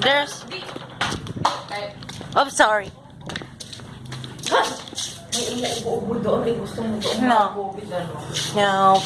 There's. I'm sorry. No. No.